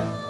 Jackson.